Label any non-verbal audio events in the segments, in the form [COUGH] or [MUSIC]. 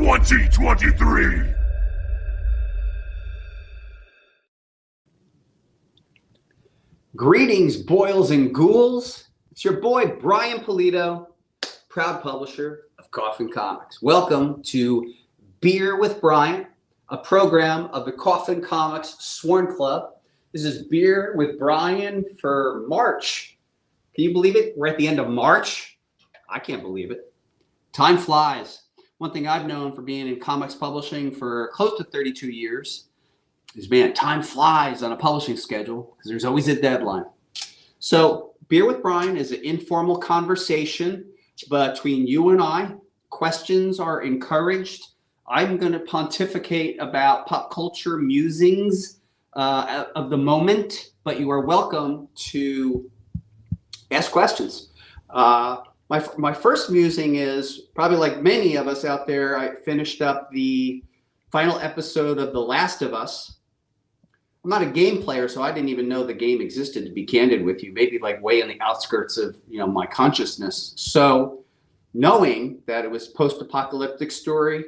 2023. Greetings, boils and ghouls. It's your boy, Brian Pulido, proud publisher of Coffin Comics. Welcome to Beer with Brian, a program of the Coffin Comics Sworn Club. This is Beer with Brian for March. Can you believe it? We're at the end of March. I can't believe it. Time flies. One thing I've known for being in comics publishing for close to 32 years is man, time flies on a publishing schedule because there's always a deadline. So Beer with Brian is an informal conversation between you and I. Questions are encouraged. I'm going to pontificate about pop culture musings uh, of the moment, but you are welcome to ask questions. Uh, my, my first musing is probably like many of us out there, I finished up the final episode of The Last of Us, I'm not a game player, so I didn't even know the game existed, to be candid with you, maybe like way on the outskirts of, you know, my consciousness. So knowing that it was post-apocalyptic story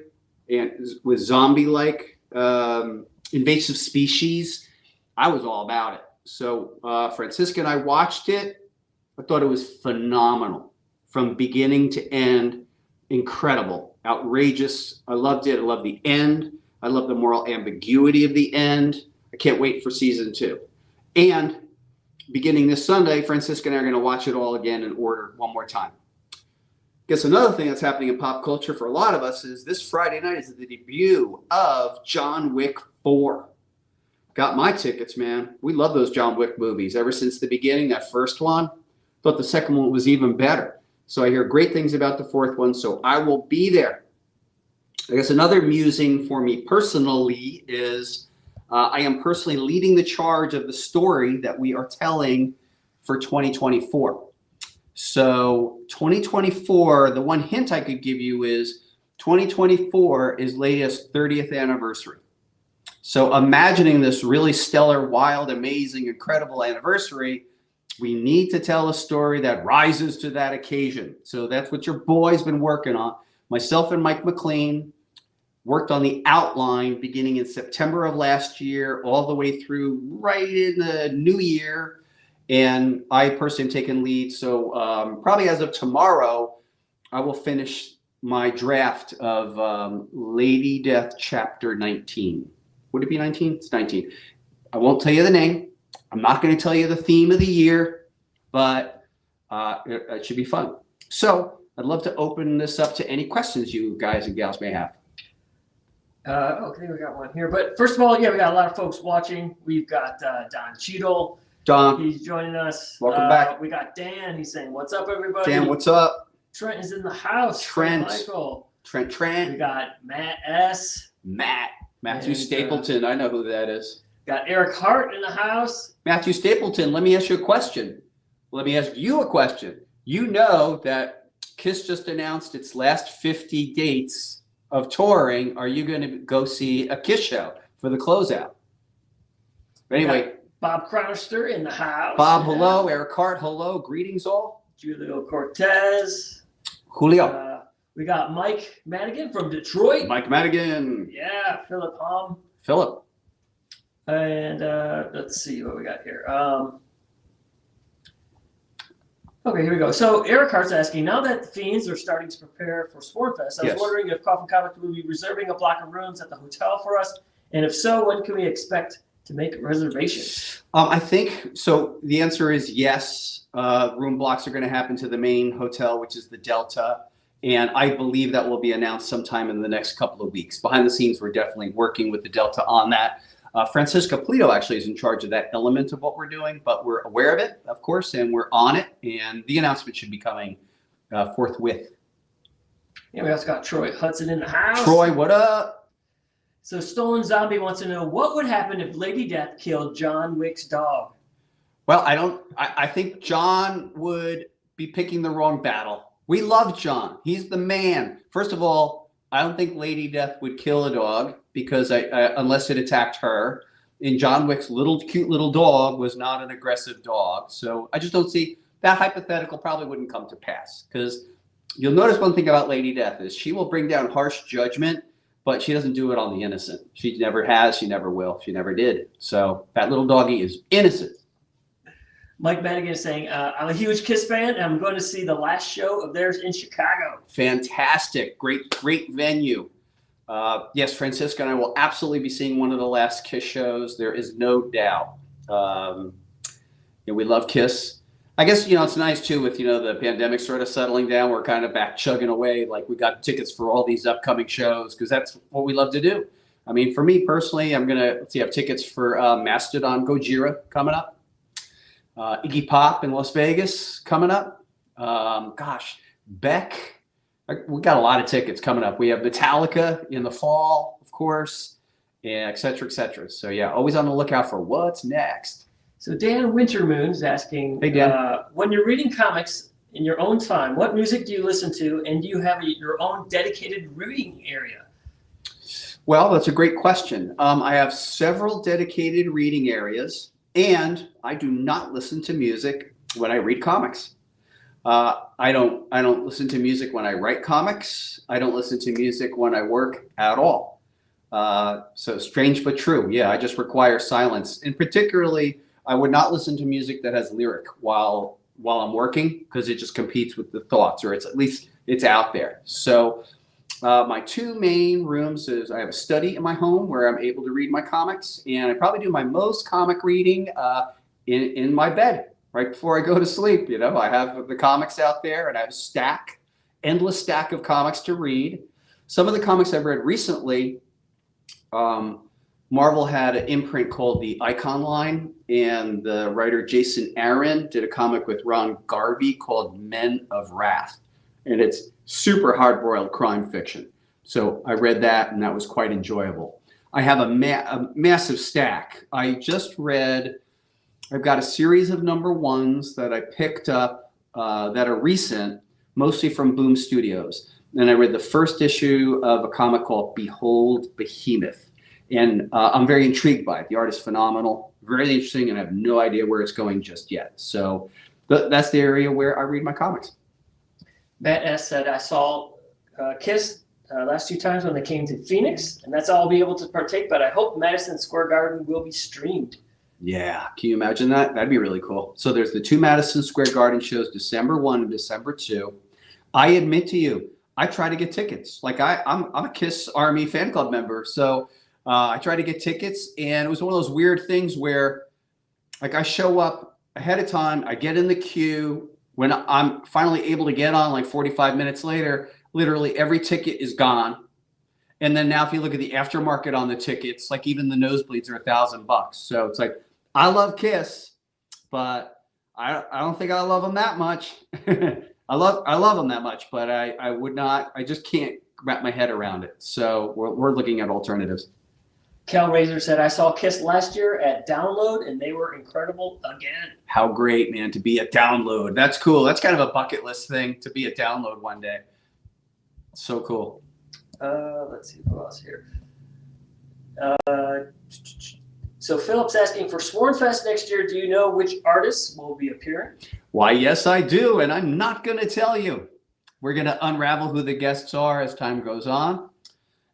and with zombie-like um, invasive species, I was all about it. So uh, Francisca and I watched it. I thought it was phenomenal from beginning to end. Incredible, outrageous. I loved it. I love the end. I love the moral ambiguity of the end. I can't wait for season two. And beginning this Sunday, Francisca and I are going to watch it all again in order one more time. Guess another thing that's happening in pop culture for a lot of us is this Friday night is the debut of John Wick 4. Got my tickets, man. We love those John Wick movies ever since the beginning. That first one, thought the second one was even better. So I hear great things about the fourth one, so I will be there. I guess another musing for me personally is uh, I am personally leading the charge of the story that we are telling for 2024. So 2024, the one hint I could give you is 2024 is Leia's 30th anniversary. So imagining this really stellar, wild, amazing, incredible anniversary, we need to tell a story that rises to that occasion. So that's what your boy's been working on. Myself and Mike McLean, worked on the outline beginning in September of last year, all the way through right in the new year. And I personally am taking lead. So um, probably as of tomorrow, I will finish my draft of um, Lady Death chapter 19. Would it be 19? It's 19. I won't tell you the name. I'm not going to tell you the theme of the year, but uh, it, it should be fun. So I'd love to open this up to any questions you guys and gals may have. Uh, okay, we got one here. But first of all, yeah, we got a lot of folks watching. We've got uh, Don Cheadle. Don, He's joining us. Welcome Uh, back. We got Dan. He's saying, "What's up, everybody?" Dan, what's up? Trent is in the house. Trent. Michael. Trent, Trent. We got Matt S. Matt, Matthew And, uh, Stapleton. I know who that is. Got Eric Hart in the house. Matthew Stapleton, let me ask you a question. Let me ask you a question. You know that KISS just announced its last 50 dates of touring. Are you going to go see a KISS show for the closeout? Anyway, Bob Cronister in the house. Bob, hello. Eric Hart, hello. Greetings all. Julio Cortez. Julio. Uh, we got Mike Madigan from Detroit. Mike Madigan. Yeah, Philip Hom. Philip. And uh, let's see what we got here. Um, okay, here we go. So Eric Hart's asking, now that the Fiends are starting to prepare for Sworn Fest, I was Yes. wondering if Coffin Comics will be reserving a block of rooms at the hotel for us, and if so, when can we expect to make reservations? Um, I think so. The answer is yes. Uh, room blocks are going to happen to the main hotel, which is the Delta, and I believe that will be announced sometime in the next couple of weeks. Behind the scenes, we're definitely working with the Delta on that. Uh, Francisca Pulido actually is in charge of that element of what we're doing, but we're aware of it, of course, and we're on it. And the announcement should be coming uh, forthwith. Yeah, we also got Troy Hudson in the house. Troy, what up? So Stolen Zombie wants to know what would happen if Lady Death killed John Wick's dog. Well, I don't. I, I think John would be picking the wrong battle. We love John. He's the man. First of all, I don't think Lady Death would kill a dog because I, I unless it attacked her. And John Wick's little cute little dog was not an aggressive dog. So I just don't see that hypothetical probably wouldn't come to pass because you'll notice one thing about Lady Death is she will bring down harsh judgment, but she doesn't do it on the innocent. She never has. She never will. She never did. So that little doggy is innocent. Mike Madigan is saying, uh, I'm a huge Kiss fan, and I'm going to see the last show of theirs in Chicago. Fantastic. Great, great venue. Uh, yes, Francisca and I will absolutely be seeing one of the last Kiss shows. There is no doubt. Um, you know, we love Kiss. I guess, you know, it's nice too with, you know, the pandemic sort of settling down. We're kind of back chugging away. Like we got tickets for all these upcoming shows because that's what we love to do. I mean, for me personally, I'm going to, see, I have tickets for uh, Mastodon Gojira coming up. Uh, Iggy Pop in Las Vegas coming up. Um, gosh, Beck. We got a lot of tickets coming up. We have Metallica in the fall, of course, and et cetera, et cetera. So yeah, always on the lookout for what's next. So Dan Wintermoon is asking, Hey, Dan. Uh, when you're reading comics in your own time, what music do you listen to, and do you have a, your own dedicated reading area? Well, that's a great question. Um, I have several dedicated reading areas, and I do not listen to music when I read comics. Uh, I don't. I don't listen to music when I write comics. I don't listen to music when I work at all. Uh, so strange but true. Yeah, I just require silence, and particularly, I would not listen to music that has lyric while while I'm working because it just competes with the thoughts, or it's at least it's out there. So uh, my two main rooms is I have a study in my home where I'm able to read my comics, and I probably do my most comic reading uh, in in my bed right before I go to sleep. You know, I have the comics out there, and I have a stack, endless stack of comics to read. Some of the comics I've read recently, um, Marvel had an imprint called the Icon Line, and the writer Jason Aaron did a comic with Ron Garney called Men of Wrath, and it's super hard-boiled crime fiction. So I read that, and that was quite enjoyable. I have a, ma a massive stack. I just read, I've got a series of number ones that I picked up uh, that are recent, mostly from Boom Studios. And I read the first issue of a comic called Behold Behemoth. And uh, I'm very intrigued by it. The art is phenomenal, very interesting, and I have no idea where it's going just yet. So th that's the area where I read my comics. Matt S said, I saw uh, Kiss uh, last two times when they came to Phoenix, and that's all I'll be able to partake, but I hope Madison Square Garden will be streamed. Yeah, can you imagine that? That'd be really cool. So there's the two Madison Square Garden shows, December 1 and December 2. I admit to you, I try to get tickets. Like I, I'm, I'm a Kiss Army fan club member. So uh, I tried to get tickets and it was one of those weird things where like I show up ahead of time, I get in the queue. When I'm finally able to get on like 45 minutes later, literally every ticket is gone. And then now if you look at the aftermarket on the tickets, like even the nosebleeds are a thousand bucks. So it's like, I love Kiss, but I, I don't think I love them that much. [LAUGHS] I love I love them that much, but I, I would not, I just can't wrap my head around it. So we're, we're looking at alternatives. Cal Razor said, I saw Kiss last year at Download, and they were incredible again. How great, man, to be a download. That's cool. That's kind of a bucket list thing to be a download one day. So cool. Uh, let's see who else here. Uh, so Philip's asking for Sworn Fest next year. Do you know which artists will be appearing? Why, yes, I do. And I'm not going to tell you. We're going to unravel who the guests are as time goes on.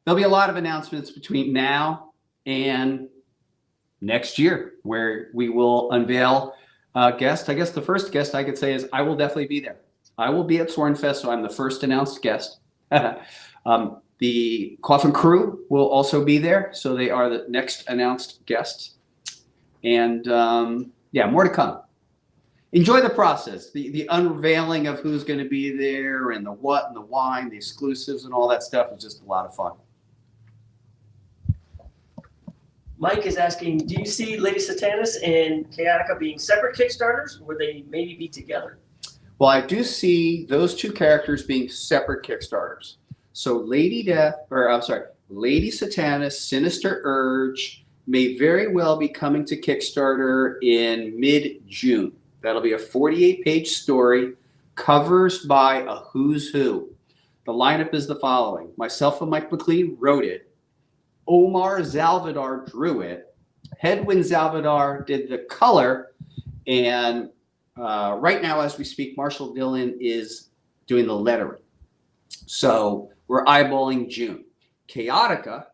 There'll be a lot of announcements between now and next year where we will unveil guest. I guess the first guest I could say is I will definitely be there. I will be at Sworn Fest, so I'm the first announced guest. [LAUGHS] um, the Coffin Crew will also be there, so they are the next announced guests. And um, yeah, more to come. Enjoy the process, the, the unveiling of who's going to be there and the what and the why and the exclusives and all that stuff is just a lot of fun. Mike is asking, do you see Lady Satanas and Chaotica being separate Kickstarters, or would they maybe be together? Well, I do see those two characters being separate Kickstarters. So Lady Death, or I'm sorry, Lady Satanas, Sinister Urge may very well be coming to Kickstarter in mid-June. That'll be a 48-page story, covers by a who's who. The lineup is the following. Myself and Mike McLean wrote it. Omar Zaldivar drew it. Hedwin Zaldivar did the color. And uh, right now, as we speak, Marshall Dillon is doing the lettering. So we're eyeballing June. Chaotica,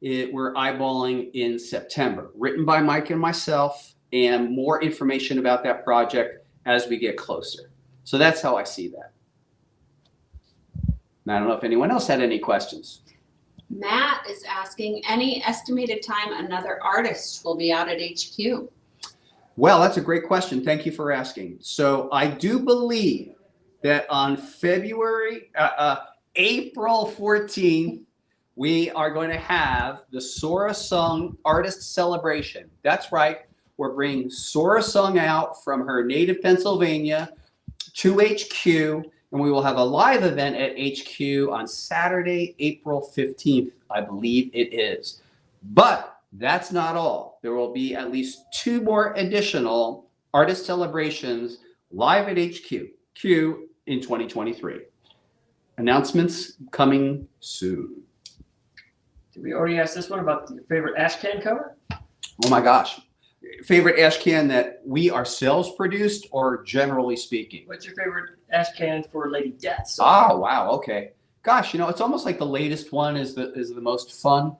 it, we're eyeballing in September, written by Mike and myself, and more information about that project as we get closer. So that's how I see that. And I don't know if anyone else had any questions. Matt is asking, any estimated time another artist will be out at HQ? Well, that's a great question. Thank you for asking. So I do believe that on February, uh, uh, April 14th, we are going to have the Sorah Suhng Artist Celebration. That's right. We're bringing Sorah Suhng out from her native Pennsylvania to HQ, and we will have a live event at HQ on Saturday, April 15th, I believe it is. But that's not all. There will be at least two more additional artist celebrations live at HQ Q in 2023. Announcements coming soon. Did we already ask this one about your favorite ash can cover? Oh my gosh. Favorite ash can that we ourselves produced or generally speaking? What's your favorite ash can for Lady Death? So Oh, wow. Okay. Gosh, you know, it's almost like the latest one is the is the most fun.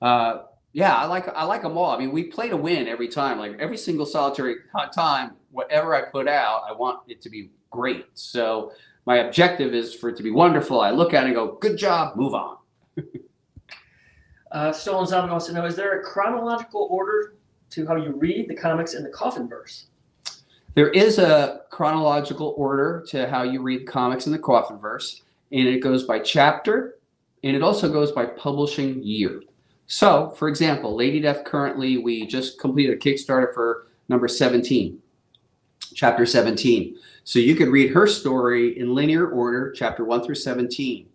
Uh, yeah, I like I like them all. I mean, we play to win every time. Like every single solitary time, whatever I put out, I want it to be great. So my objective is for it to be wonderful. I look at it and go, good job, move on. [LAUGHS] Uh, Stolen Zombie wants to know: Is there a chronological order to how you read the comics in the Coffin verse? There is a chronological order to how you read comics in the Coffin verse, and it goes by chapter, and it also goes by publishing year. So, for example, Lady Death currently, we just completed a Kickstarter for number 17, chapter 17. So you could read her story in linear order, chapter 1 through 17.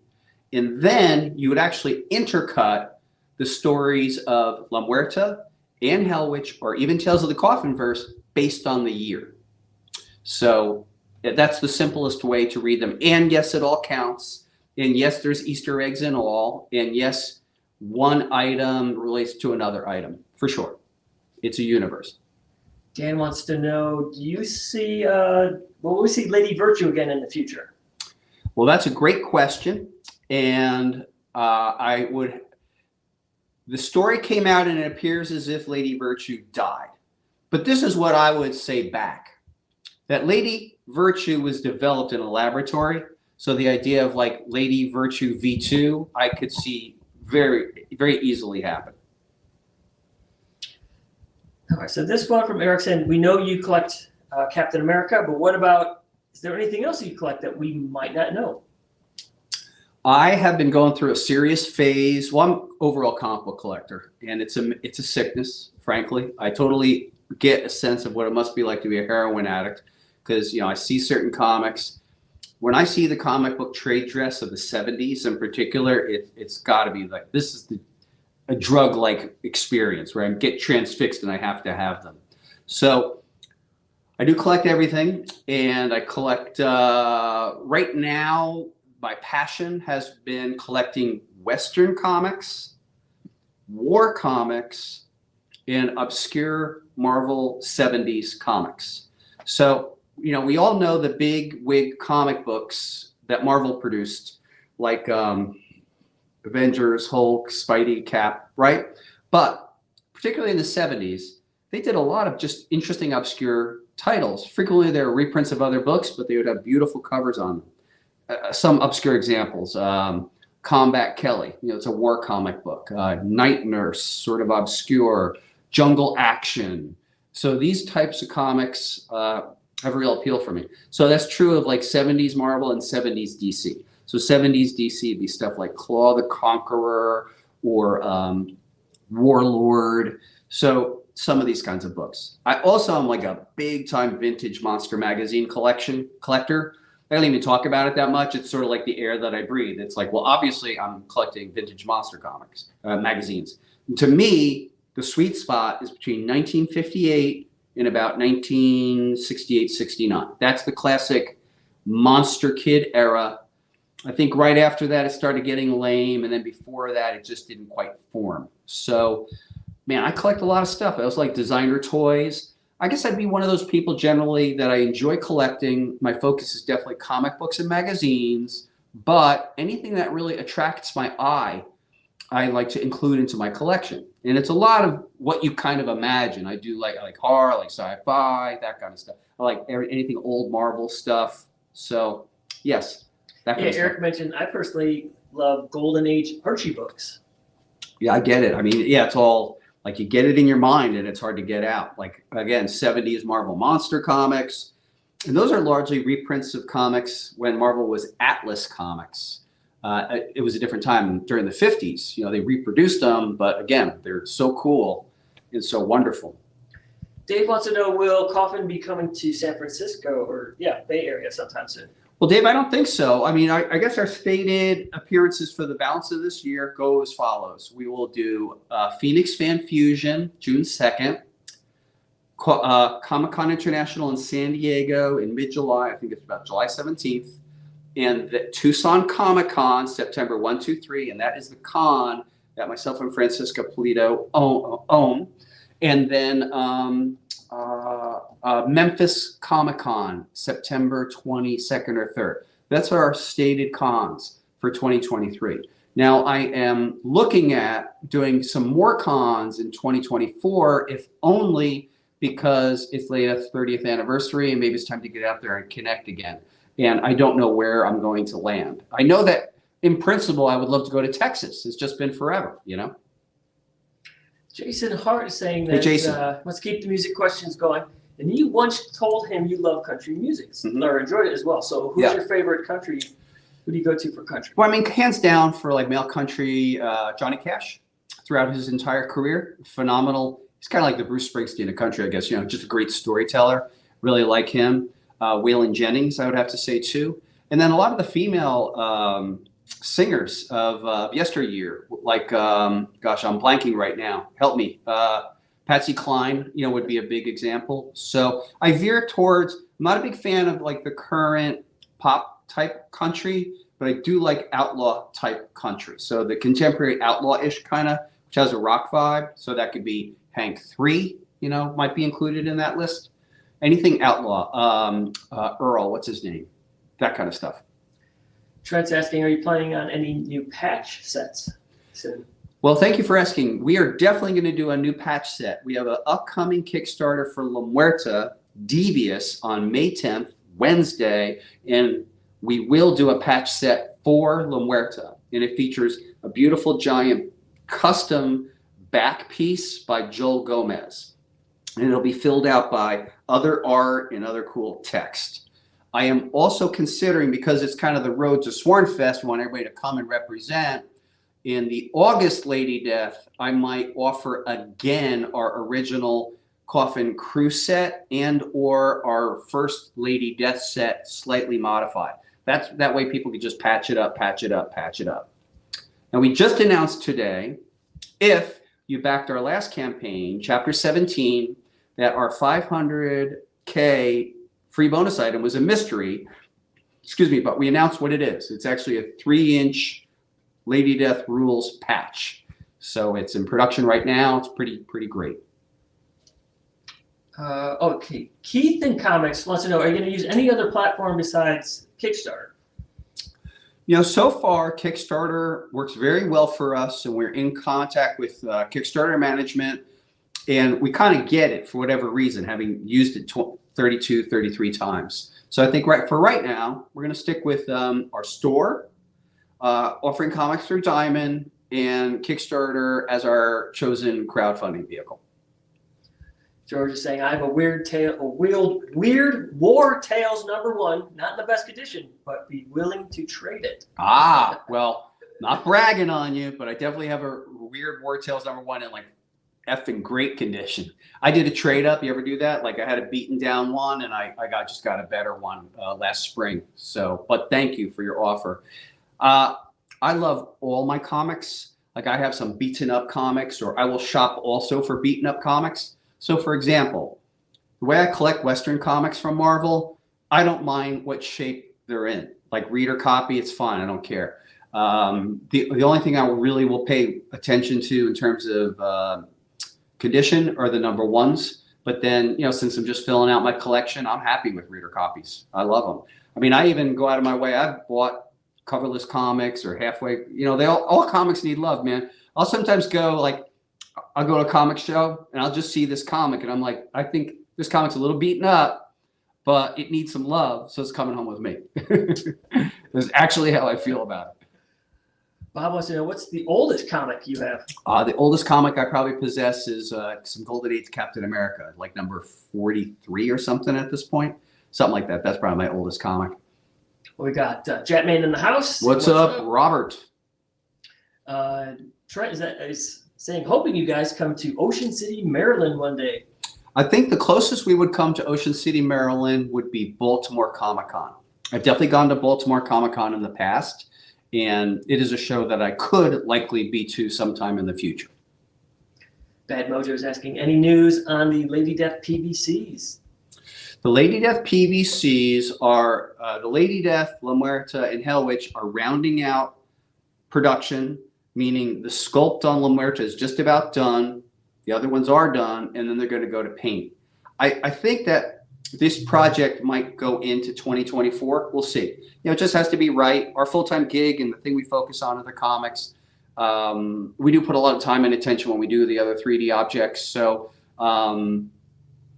And then you would actually intercut the stories of La Muerta and Hell Witch, or even Tales of the Coffin verse based on the year. So that's the simplest way to read them. And yes, it all counts. And yes, there's Easter eggs in all. And yes, one item relates to another item for sure. It's a universe. Dan wants to know: Do you see? Uh, will we see Lady Virtue again in the future? Well, that's a great question. And uh, I would, the story came out and it appears as if Lady Virtue died. But this is what I would say back that Lady Virtue was developed in a laboratory. So the idea of like Lady Virtue V2, I could see very, very easily happen. All right. So this one from Eric saying: We know you collect uh, Captain America, but what about? Is there anything else you collect that we might not know? I have been going through a serious phase. Well, I'm overall comic book collector, and it's a it's a sickness. Frankly, I totally get a sense of what it must be like to be a heroin addict, because you know I see certain comics. When I see the comic book trade dress of the '70s, in particular, it, it's got to be like this is the a drug-like experience where I get transfixed and I have to have them. So I do collect everything, and I collect uh, right now my passion has been collecting Western comics, war comics, and obscure Marvel 70s comics. So, you know, we all know the big wig comic books that Marvel produced, like um, Avengers, Hulk, Spidey, Cap, right? But particularly in the 70s, they did a lot of just interesting, obscure titles. Frequently, they were reprints of other books, but they would have beautiful covers on them uh, some obscure examples. Um, Combat Kelly, you know, it's a war comic book. Uh, Night Nurse, sort of obscure. Jungle Action. So these types of comics uh, have a real appeal for me. So that's true of like 70s Marvel and 70s DC. So 70s DC be stuff like Claw the Conqueror or um, Warlord. So some of these kinds of books. I also am like a big time vintage monster magazine collection collector. I don't even talk about it that much. It's sort of like the air that I breathe. It's like, well, obviously I'm collecting vintage monster comics, uh, magazines. And to me, the sweet spot is between 1958 and about 1968, 69. That's the classic monster kid era. I think right after that, it started getting lame. And then before that, it just didn't quite form. So, man, I collect a lot of stuff. I was like designer toys. I guess I'd be one of those people generally that I enjoy collecting. My focus is definitely comic books and magazines, but anything that really attracts my eye, I like to include into my collection. And it's a lot of what you kind of imagine. I do like I like horror, I like sci-fi, that kind of stuff. I like anything old Marvel stuff. So yes, that kind Yeah, of stuff. Eric mentioned I personally love Golden Age Archie books. Yeah, I get it. I mean, yeah, it's all like you get it in your mind and it's hard to get out. Like again, 70s Marvel Monster comics. And those are largely reprints of comics when Marvel was Atlas Comics. Uh, it was a different time during the 50s. You know, they reproduced them, but again, they're so cool and so wonderful. Dave wants to know will Coffin be coming to San Francisco or yeah, Bay Area sometime soon? Well, Dave, I don't think so. I mean, I, I guess our stated appearances for the balance of this year go as follows. We will do uh, Phoenix Fan Fusion June 2nd, Co- uh, Comic Con International in San Diego in mid July. I think it's about July 17th. And the Tucson Comic Con September 1, 2, 3. And that is the con that myself and Francisca Pulido own. own. And then um, uh, uh, Memphis Comic Con, September 22nd or 3rd. That's our stated cons for 2023. Now, I am looking at doing some more cons in 2024, if only because it's Leia's 30th anniversary and maybe it's time to get out there and connect again. And I don't know where I'm going to land. I know that in principle, I would love to go to Texas. It's just been forever, you know? Jason Hart is saying that, Hey, Jason. uh, let's keep the music questions going. And you once told him you love country music Mhm. or enjoyed it as well. So who's Yeah. your favorite country? Who do you go to for country? Well, I mean, hands down for like male country, uh, Johnny Cash throughout his entire career, phenomenal. He's kind of like the Bruce Springsteen of country, I guess. You know, just a great storyteller. Really like him. Uh, Waylon Jennings, I would have to say too. And then a lot of the female um, singers of uh, yesteryear, like, um, gosh, I'm blanking right now. Help me. Uh, Patsy Cline, you know, would be a big example. So I veer towards. I'm not a big fan of like the current pop type country, but I do like outlaw type country. So the contemporary outlaw-ish kind of, which has a rock vibe. So that could be Hank Three, you know, might be included in that list. Anything outlaw, um, uh, Earl, what's his name, that kind of stuff. Trent's asking, are you planning on any new patch sets soon? Well, thank you for asking. We are definitely going to do a new patch set. We have an upcoming Kickstarter for La Muerta Devious on May 10th, Wednesday, and we will do a patch set for La Muerta. And it features a beautiful giant custom back piece by Joel Gomez. And it'll be filled out by other art and other cool text. I am also considering, because it's kind of the road to Swornfest, we want everybody to come and represent, in the August Lady Death, I might offer again our original Coffin Crew set and or our first Lady Death set slightly modified. That's that way people can just patch it up, patch it up, patch it up. Now we just announced today, if you backed our last campaign, Chapter 17, that our 500K free bonus item was a mystery. Excuse me, but we announced what it is. It's actually a three inch Lady Death Rules patch. So it's in production right now. It's pretty pretty great. Uh, okay, Keith in Comics wants to know, are you going to use any other platform besides Kickstarter? You know, so far Kickstarter works very well for us, and we're in contact with uh, Kickstarter management, and we kind of get it for whatever reason, having used it 32, 33 times. So I think right for right now, we're going to stick with um, our store, uh, offering comics through Diamond, and Kickstarter as our chosen crowdfunding vehicle. George is saying, I have a weird tale, a weird, weird War Tales number one, not in the best condition, but be willing to trade it. Ah, well, not bragging on you, but I definitely have a weird War Tales number one in like effing great condition. I did a trade up. You ever do that? Like I had a beaten down one and I, I got just got a better one uh, last spring. So, but thank you for your offer. Uh, I love all my comics. Like I have some beaten up comics or I will shop also for beaten up comics. So for example, the way I collect Western comics from Marvel, I don't mind what shape they're in. Like reader copy, it's fine. I don't care. Um, the, the only thing I really will pay attention to in terms of uh, condition are the number ones. But then, you know, since I'm just filling out my collection, I'm happy with reader copies. I love them. I mean, I even go out of my way. I've bought coverless comics or halfway. You know, they all all comics need love, man. I'll sometimes go like, I'll go to a comic show and I'll just see this comic and I'm like, I think this comic's a little beaten up, but it needs some love, so it's coming home with me. [LAUGHS] That's actually how I feel about it. Bob wants to know what's the oldest comic you have? Uh, the oldest comic I probably possess is uh, some Golden Age Captain America, like number 43 or something at this point. Something like that. That's probably my oldest comic. We got uh, Jetman in the house. What's, up, Robert? Uh, Trent is that is saying hoping you guys come to Ocean City, Maryland one day. I think the closest we would come to Ocean City, Maryland would be Baltimore Comic Con. I've definitely gone to Baltimore Comic Con in the past, and it is a show that I could likely be to sometime in the future. Bad Mojo is asking any news on the Lady Death PVCs. The Lady Death PVCs are uh, the Lady Death, La Muerta, and Hell Witch are rounding out production, meaning the sculpt on La Muerta is just about done. The other ones are done, and then they're going to go to paint. I, I think that this project might go into 2024. We'll see. You know, it just has to be right. Our full-time gig and the thing we focus on are the comics. Um, we do put a lot of time and attention when we do the other 3D objects. So um,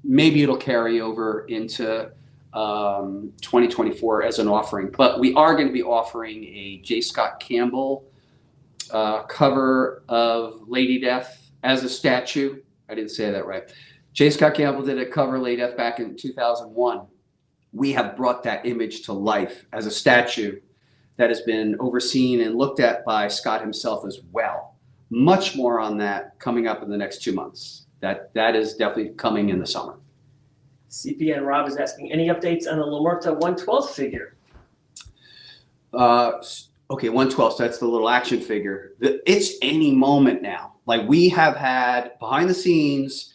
maybe it'll carry over into um, 2024 as an offering. But we are going to be offering a J. Scott Campbell uh, cover of Lady Death as a statue. I didn't say that right. J. Scott Campbell did a cover Lady Death back in 2001. We have brought that image to life as a statue that has been overseen and looked at by Scott himself as well. Much more on that coming up in the next two months. That that is definitely coming in the summer. CPN Rob is asking any updates on the La Muerta 112th figure. Uh, okay, 112. So that's the little action figure. The, it's any moment now. Like we have had behind the scenes,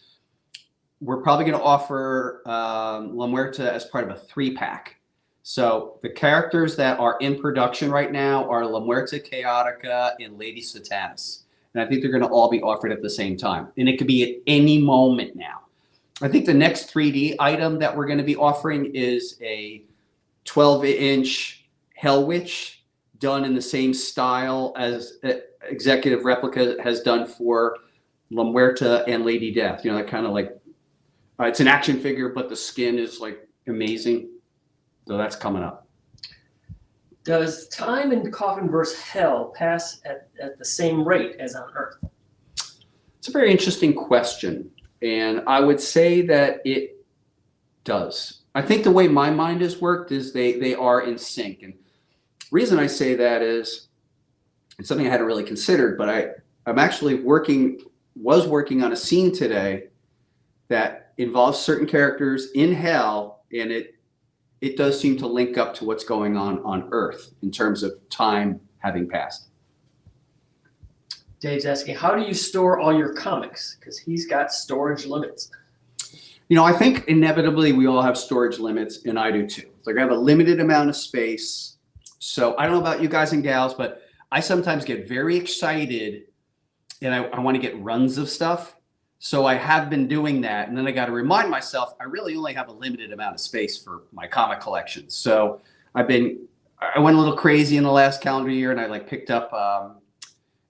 we're probably going to offer um, La Muerta as part of a three pack. So the characters that are in production right now are La Muerta Chaotica and Lady Satanas. And I think they're going to all be offered at the same time. And it could be at any moment now. I think the next 3D item that we're going to be offering is a 12 inch Hell Witch done in the same style as uh, Executive Replica has done for La Muerta and Lady Death. You know, that kind of like, uh, it's an action figure, but the skin is like amazing. So that's coming up. Does time in Coffin versus Hell pass at, at the same rate as on Earth? It's a very interesting question. And I would say that it does. I think the way my mind has worked is they, they are in sync. And reason I say that is it's something I hadn't really considered, but I, I'm actually working, was working on a scene today that involves certain characters in hell and it it does seem to link up to what's going on on Earth in terms of time having passed. Dave's asking, how do you store all your comics? Because he's got storage limits. You know, I think inevitably we all have storage limits, and I do too. Like I have a limited amount of space. So I don't know about you guys and gals, but I sometimes get very excited and I, I want to get runs of stuff. So I have been doing that. And then I got to remind myself, I really only have a limited amount of space for my comic collection. So I've been, I went a little crazy in the last calendar year and I like picked up um,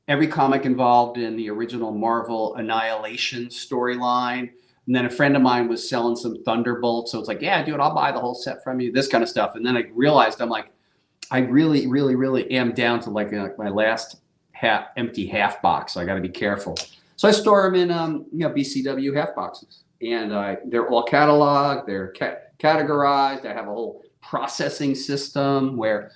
every comic involved in the original Marvel Annihilation storyline. And then a friend of mine was selling some Thunderbolts. So it's like, yeah, dude, I'll buy the whole set from you, this kind of stuff. And then I realized I'm like, I really, really, really am down to like, uh, my last half empty half box. So I got to be careful. So I store them in, um, you know, BCW half boxes, and uh, they're all cataloged. They're ca categorized. I have a whole processing system where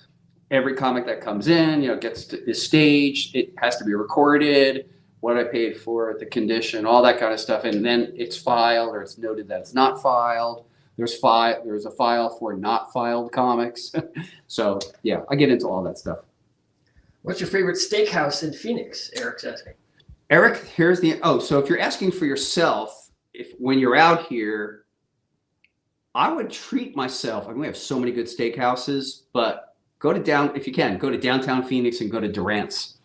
every comic that comes in, you know, gets to, is staged. It has to be recorded, what I paid for the condition, all that kind of stuff, and then it's filed or it's noted that it's not filed. There's file. There's a file for not filed comics. [LAUGHS] so yeah, I get into all that stuff. What's your favorite steakhouse in Phoenix? Eric's asking. Eric, here's the, oh, so if you're asking for yourself, if when you're out here, I would treat myself. I mean, we have so many good steakhouses, but go to down, if you can, go to downtown Phoenix and go to Durant's.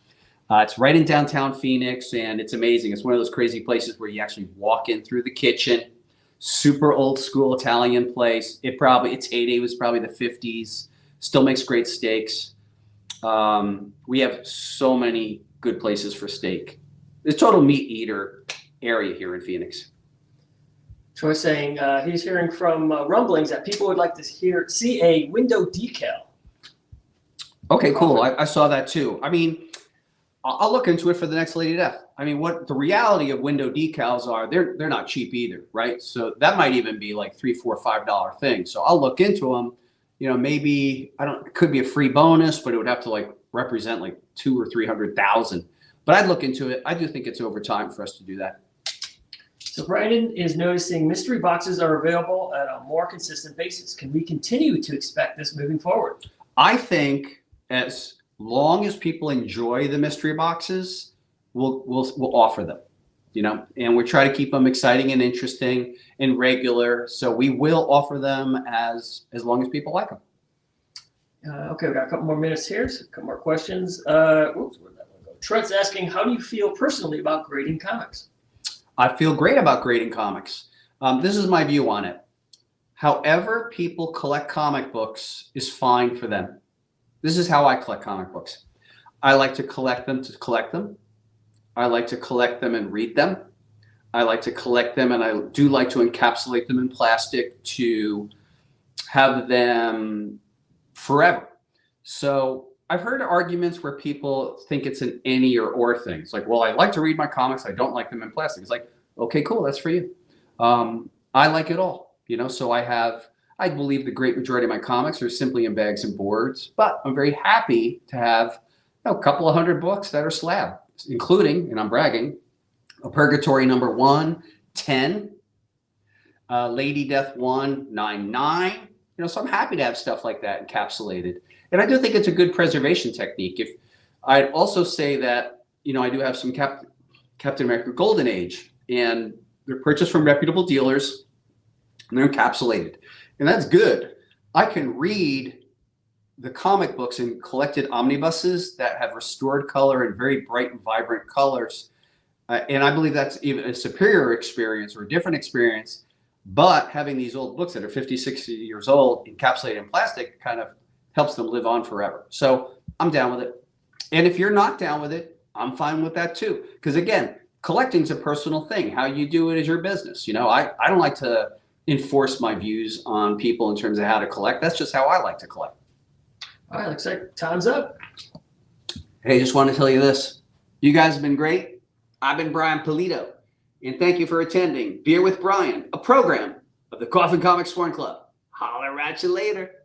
Uh, it's right in downtown Phoenix and it's amazing. It's one of those crazy places where you actually walk in through the kitchen, super old school Italian place. It probably, its heyday was probably the 50s, still makes great steaks. Um, we have so many good places for steak. It's total meat eater area here in Phoenix. Troy saying uh, he's hearing from uh, rumblings that people would like to hear see a window decal. Okay, cool. I, I saw that too. I mean, I'll, I'll look into it for the next Lady Death. I mean, what the reality of window decals are, they're they're not cheap either, right? So that might even be like three, four, five dollar thing. So I'll look into them. You know, maybe I don't. It could be a free bonus, but it would have to like represent like two or three hundred thousand. But I'd look into it. I do think it's over time for us to do that. So Brandon is noticing mystery boxes are available at a more consistent basis. Can we continue to expect this moving forward? I think as long as people enjoy the mystery boxes, we'll we'll we'll offer them. You know, and we try to keep them exciting and interesting and regular. So we will offer them as as long as people like them. Uh, okay, we got a couple more minutes here. So a couple more questions. Uh, oops, Trent's asking, how do you feel personally about grading comics? I feel great about grading comics. Um, this is my view on it. However, people collect comic books is fine for them. This is how I collect comic books. I like to collect them to collect them. I like to collect them and read them. I like to collect them and I do like to encapsulate them in plastic to have them forever. So I've heard arguments where people think it's an any or or thing. It's like, well, I like to read my comics. I don't like them in plastic. It's like, okay, cool. That's for you. Um, I like it all, you know, so I have, I believe the great majority of my comics are simply in bags and boards, but I'm very happy to have you know, a couple of hundred books that are slab, including, and I'm bragging, a Purgatori number one, 10, uh, Lady Death one, nine, nine. You know, so I'm happy to have stuff like that encapsulated. And I do think it's a good preservation technique. If I'd also say that, you know, I do have some Cap, Captain America Golden Age and they're purchased from reputable dealers and they're encapsulated. And that's good. I can read the comic books in collected omnibuses that have restored color and very bright and vibrant colors. Uh, and I believe that's even a superior experience or a different experience. But having these old books that are 50, 60 years old encapsulated in plastic kind of helps them live on forever. So I'm down with it. And if you're not down with it, I'm fine with that too. Because again, collecting's a personal thing. How you do it is your business. You know, I, I don't like to enforce my views on people in terms of how to collect. That's just how I like to collect. All right, looks like time's up. Hey, just want to tell you this. You guys have been great. I've been Brian Pulido. And thank you for attending Beer with Brian, a program of the Coffin Comics Sworn Club. Holler at you later.